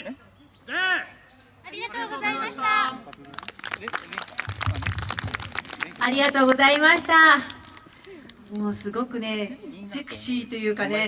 ありがとうございましたありがとうございました。もうすごくね、セクシーというかね、